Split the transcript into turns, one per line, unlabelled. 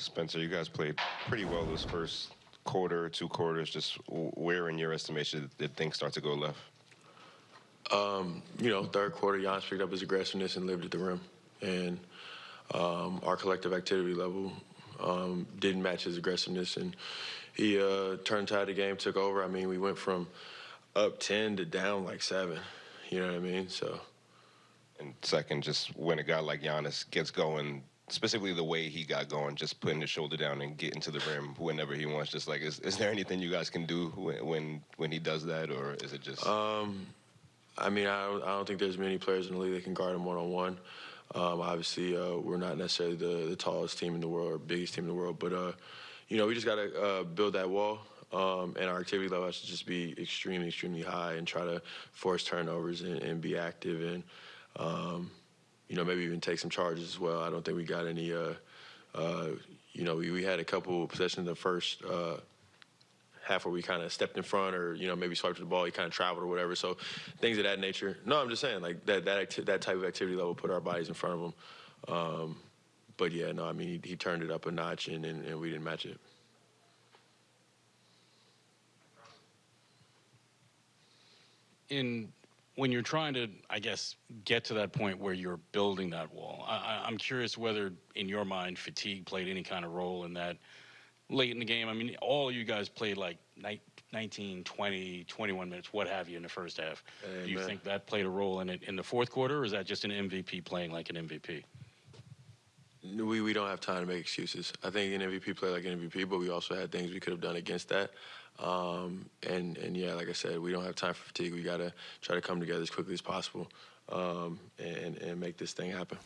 Spencer, you guys played pretty well this first quarter, two quarters. Just where, in your estimation, did things start to go left?
you know, third quarter, Giannis picked up his aggressiveness and lived at the rim. And um, our collective activity level um, didn't match his aggressiveness. And he uh, turned tide the game, took over. I mean, we went from up 10 to down like seven. You know what I mean? So,
And second, just when a guy like Giannis gets going, specifically the way he got going, just putting his shoulder down and getting to the rim whenever he wants. Just like, is, is there anything you guys can do when when, he does that, or is it just?
I mean, I don't, I don't think there's many players in the league that can guard him one on one. Um, obviously, uh, we're not necessarily the, the tallest team in the world or biggest team in the world, but uh, you know, we just got to uh, build that wall, um, and our activity level has to just be extremely, extremely high, and try to force turnovers and, and be active, and um, you know, maybe even take some charges as well. I don't think we got any. Uh, uh, you know, we, we had a couple possessions in the first uh, half where we kind of stepped in front or you know maybe swiped the ball, he kind of traveled or whatever. So things of that nature. No, I'm just saying like that that acti- that type of activity level put our bodies in front of him. Um, but yeah, no, I mean he, he turned it up a notch and, and, and we didn't match it.
in when you're trying to, I guess, get to that point where you're building that wall, I, I'm curious whether, in your mind, fatigue played any kind of role in that late in the game. I mean, all you guys played like 19, 20, 21 minutes, what have you, in the first half. Do you think that played a role in it in the fourth quarter, or is that just an MVP playing like an MVP?
We we don't have time to make excuses. I think an MVP played like an MVP, but we also had things we could have done against that. Um, and and yeah, like I said, we don't have time for fatigue. We got to try to come together as quickly as possible um, and and make this thing happen.